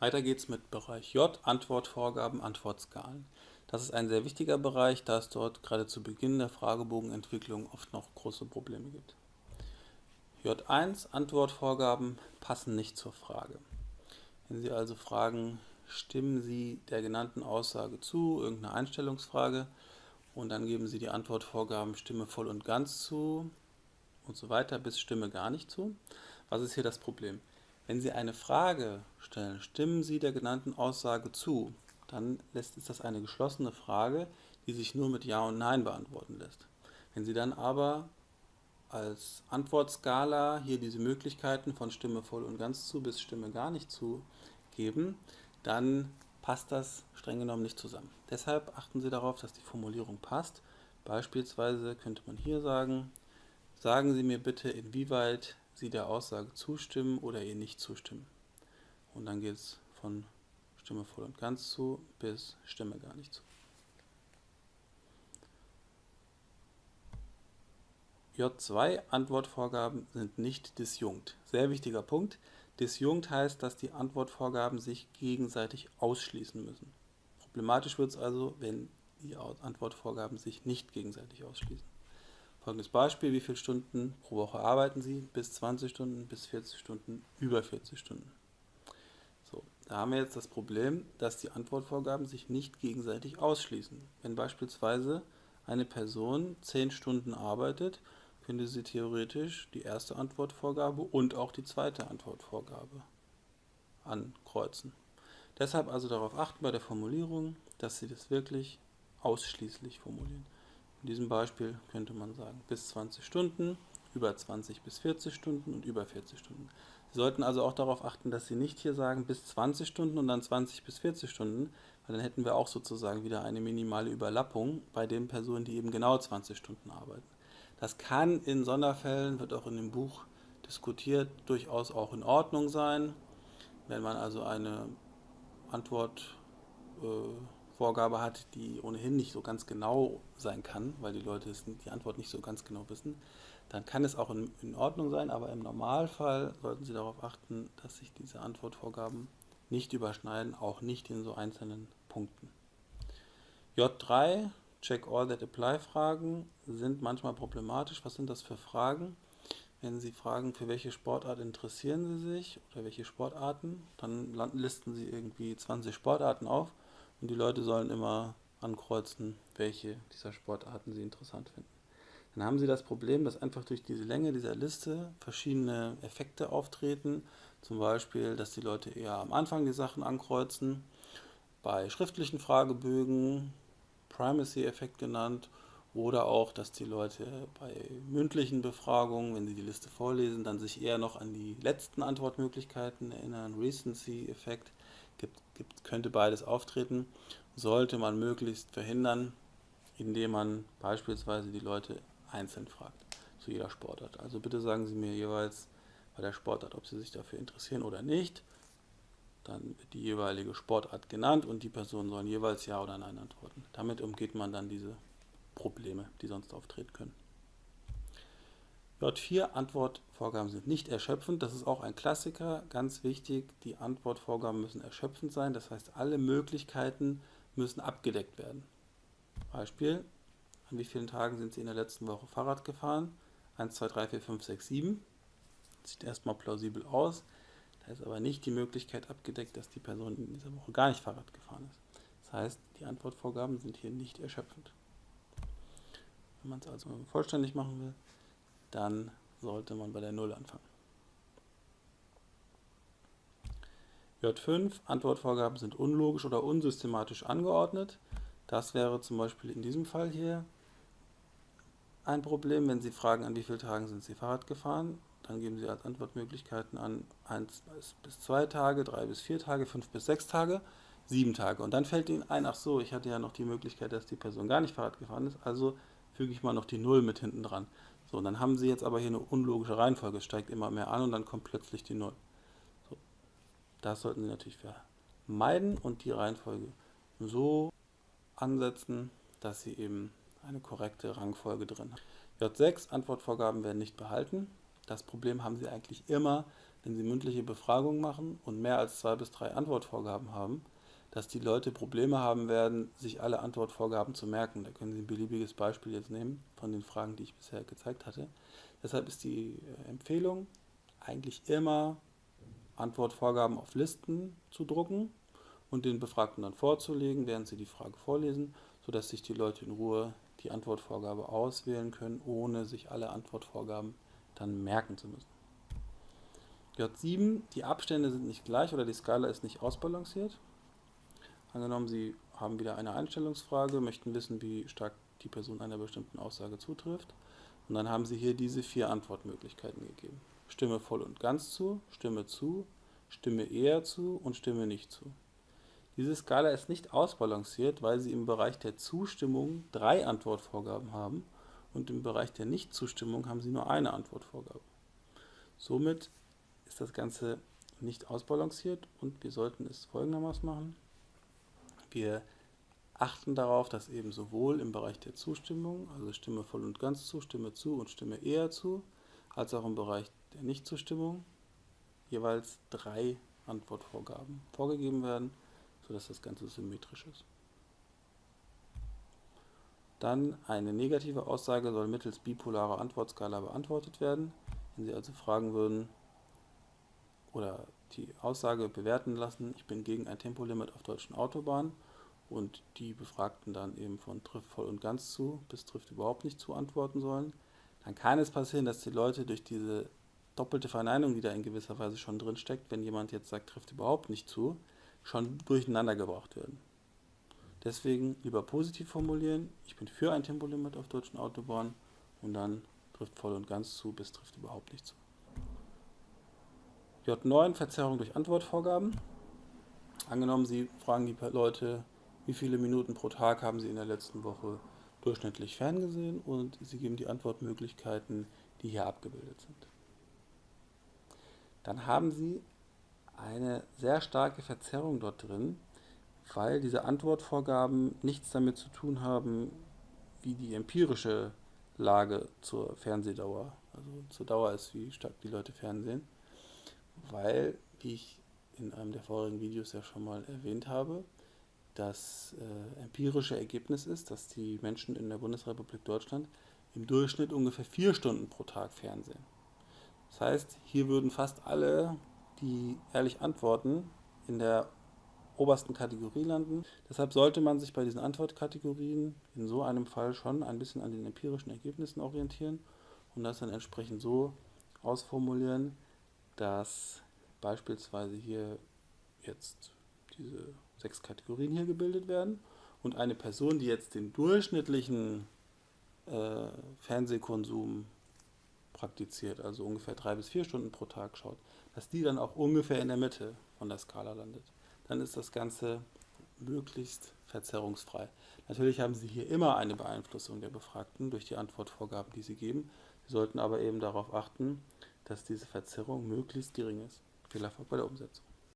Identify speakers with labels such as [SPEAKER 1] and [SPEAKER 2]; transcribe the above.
[SPEAKER 1] Weiter geht's mit Bereich J, Antwortvorgaben, Antwortskalen. Das ist ein sehr wichtiger Bereich, da es dort gerade zu Beginn der Fragebogenentwicklung oft noch große Probleme gibt. J1, Antwortvorgaben passen nicht zur Frage. Wenn Sie also fragen, stimmen Sie der genannten Aussage zu, irgendeine Einstellungsfrage, und dann geben Sie die Antwortvorgaben Stimme voll und ganz zu und so weiter bis Stimme gar nicht zu. Was ist hier das Problem? Wenn Sie eine Frage stellen, stimmen Sie der genannten Aussage zu, dann ist das eine geschlossene Frage, die sich nur mit Ja und Nein beantworten lässt. Wenn Sie dann aber als Antwortskala hier diese Möglichkeiten von Stimme voll und ganz zu bis Stimme gar nicht zu geben, dann passt das streng genommen nicht zusammen. Deshalb achten Sie darauf, dass die Formulierung passt. Beispielsweise könnte man hier sagen, sagen Sie mir bitte, inwieweit Sie der Aussage zustimmen oder ihr nicht zustimmen. Und dann geht es von Stimme voll und ganz zu bis Stimme gar nicht zu. J2 Antwortvorgaben sind nicht disjunkt. Sehr wichtiger Punkt. Disjunkt heißt, dass die Antwortvorgaben sich gegenseitig ausschließen müssen. Problematisch wird es also, wenn die Antwortvorgaben sich nicht gegenseitig ausschließen. Folgendes Beispiel, wie viele Stunden pro Woche arbeiten Sie? Bis 20 Stunden, bis 40 Stunden, über 40 Stunden. So, da haben wir jetzt das Problem, dass die Antwortvorgaben sich nicht gegenseitig ausschließen. Wenn beispielsweise eine Person 10 Stunden arbeitet, könnte sie theoretisch die erste Antwortvorgabe und auch die zweite Antwortvorgabe ankreuzen. Deshalb also darauf achten bei der Formulierung, dass Sie das wirklich ausschließlich formulieren. In diesem Beispiel könnte man sagen, bis 20 Stunden, über 20 bis 40 Stunden und über 40 Stunden. Sie sollten also auch darauf achten, dass Sie nicht hier sagen bis 20 Stunden und dann 20 bis 40 Stunden, weil dann hätten wir auch sozusagen wieder eine minimale Überlappung bei den Personen, die eben genau 20 Stunden arbeiten. Das kann in Sonderfällen, wird auch in dem Buch diskutiert, durchaus auch in Ordnung sein, wenn man also eine Antwort äh, Vorgabe hat, die ohnehin nicht so ganz genau sein kann, weil die Leute die Antwort nicht so ganz genau wissen, dann kann es auch in, in Ordnung sein, aber im Normalfall sollten Sie darauf achten, dass sich diese Antwortvorgaben nicht überschneiden, auch nicht in so einzelnen Punkten. J3, Check All That Apply Fragen, sind manchmal problematisch. Was sind das für Fragen? Wenn Sie fragen, für welche Sportart interessieren Sie sich oder welche Sportarten, dann listen Sie irgendwie 20 Sportarten auf und die Leute sollen immer ankreuzen, welche dieser Sportarten sie interessant finden. Dann haben sie das Problem, dass einfach durch diese Länge dieser Liste verschiedene Effekte auftreten. Zum Beispiel, dass die Leute eher am Anfang die Sachen ankreuzen. Bei schriftlichen Fragebögen, Primacy-Effekt genannt, oder auch, dass die Leute bei mündlichen Befragungen, wenn sie die Liste vorlesen, dann sich eher noch an die letzten Antwortmöglichkeiten erinnern, Recency-Effekt gibt, gibt, könnte beides auftreten, sollte man möglichst verhindern, indem man beispielsweise die Leute einzeln fragt zu jeder Sportart. Also bitte sagen Sie mir jeweils bei der Sportart, ob Sie sich dafür interessieren oder nicht. Dann wird die jeweilige Sportart genannt und die Personen sollen jeweils Ja oder Nein antworten. Damit umgeht man dann diese Probleme, die sonst auftreten können. J4 Antwortvorgaben sind nicht erschöpfend. Das ist auch ein Klassiker, ganz wichtig. Die Antwortvorgaben müssen erschöpfend sein. Das heißt, alle Möglichkeiten müssen abgedeckt werden. Beispiel, an wie vielen Tagen sind Sie in der letzten Woche Fahrrad gefahren? 1, 2, 3, 4, 5, 6, 7. Sieht erstmal plausibel aus. Da ist aber nicht die Möglichkeit abgedeckt, dass die Person in dieser Woche gar nicht Fahrrad gefahren ist. Das heißt, die Antwortvorgaben sind hier nicht erschöpfend. Wenn man es also vollständig machen will, dann sollte man bei der 0 anfangen. J5, Antwortvorgaben sind unlogisch oder unsystematisch angeordnet. Das wäre zum Beispiel in diesem Fall hier ein Problem, wenn Sie fragen, an wie vielen Tagen sind Sie Fahrrad gefahren. Dann geben Sie als Antwortmöglichkeiten an 1 bis 2 Tage, 3 bis 4 Tage, 5 bis 6 Tage, 7 Tage. Und dann fällt Ihnen ein, ach so, ich hatte ja noch die Möglichkeit, dass die Person gar nicht Fahrrad gefahren ist, also füge ich mal noch die 0 mit hinten dran. So, und dann haben Sie jetzt aber hier eine unlogische Reihenfolge. Es steigt immer mehr an und dann kommt plötzlich die 0. So, das sollten Sie natürlich vermeiden und die Reihenfolge so ansetzen, dass Sie eben eine korrekte Rangfolge drin haben. J6, Antwortvorgaben werden nicht behalten. Das Problem haben Sie eigentlich immer, wenn Sie mündliche Befragungen machen und mehr als zwei bis drei Antwortvorgaben haben, dass die Leute Probleme haben werden, sich alle Antwortvorgaben zu merken. Da können Sie ein beliebiges Beispiel jetzt nehmen von den Fragen, die ich bisher gezeigt hatte. Deshalb ist die äh, Empfehlung eigentlich immer Antwortvorgaben auf Listen zu drucken und den Befragten dann vorzulegen, während sie die Frage vorlesen, sodass sich die Leute in Ruhe die Antwortvorgabe auswählen können, ohne sich alle Antwortvorgaben dann merken zu müssen. J7, die Abstände sind nicht gleich oder die Skala ist nicht ausbalanciert. Angenommen, Sie haben wieder eine Einstellungsfrage, möchten wissen, wie stark die Person einer bestimmten Aussage zutrifft. Und dann haben Sie hier diese vier Antwortmöglichkeiten gegeben. Stimme voll und ganz zu, Stimme zu, Stimme eher zu und Stimme nicht zu. Diese Skala ist nicht ausbalanciert, weil Sie im Bereich der Zustimmung drei Antwortvorgaben haben und im Bereich der Nichtzustimmung haben Sie nur eine Antwortvorgabe. Somit ist das Ganze nicht ausbalanciert und wir sollten es folgendermaßen machen. Wir achten darauf, dass eben sowohl im Bereich der Zustimmung, also Stimme voll und ganz zu, Stimme zu und Stimme eher zu, als auch im Bereich der Nichtzustimmung jeweils drei Antwortvorgaben vorgegeben werden, sodass das Ganze symmetrisch ist. Dann eine negative Aussage soll mittels bipolarer Antwortskala beantwortet werden. Wenn Sie also fragen würden oder die Aussage bewerten lassen, ich bin gegen ein Tempolimit auf deutschen Autobahnen und die Befragten dann eben von trifft voll und ganz zu bis trifft überhaupt nicht zu antworten sollen, dann kann es passieren, dass die Leute durch diese doppelte Verneinung, die da in gewisser Weise schon drin steckt, wenn jemand jetzt sagt, trifft überhaupt nicht zu, schon durcheinander gebracht werden. Deswegen lieber positiv formulieren, ich bin für ein Tempolimit auf deutschen Autobahnen und dann trifft voll und ganz zu bis trifft überhaupt nicht zu. J9 Verzerrung durch Antwortvorgaben. Angenommen, Sie fragen die Leute, wie viele Minuten pro Tag haben Sie in der letzten Woche durchschnittlich ferngesehen und Sie geben die Antwortmöglichkeiten, die hier abgebildet sind. Dann haben Sie eine sehr starke Verzerrung dort drin, weil diese Antwortvorgaben nichts damit zu tun haben, wie die empirische Lage zur Fernsehdauer, also zur Dauer ist, wie stark die Leute fernsehen, weil, wie ich in einem der vorigen Videos ja schon mal erwähnt habe, das äh, empirische Ergebnis ist, dass die Menschen in der Bundesrepublik Deutschland im Durchschnitt ungefähr vier Stunden pro Tag fernsehen. Das heißt, hier würden fast alle, die ehrlich antworten, in der obersten Kategorie landen. Deshalb sollte man sich bei diesen Antwortkategorien in so einem Fall schon ein bisschen an den empirischen Ergebnissen orientieren und das dann entsprechend so ausformulieren, dass beispielsweise hier jetzt diese sechs Kategorien hier gebildet werden und eine Person, die jetzt den durchschnittlichen äh, Fernsehkonsum praktiziert, also ungefähr drei bis vier Stunden pro Tag schaut, dass die dann auch ungefähr in der Mitte von der Skala landet. Dann ist das Ganze möglichst verzerrungsfrei. Natürlich haben Sie hier immer eine Beeinflussung der Befragten durch die Antwortvorgaben, die Sie geben. Sie sollten aber eben darauf achten, dass diese Verzerrung möglichst gering ist. Viel Erfolg bei der Umsetzung.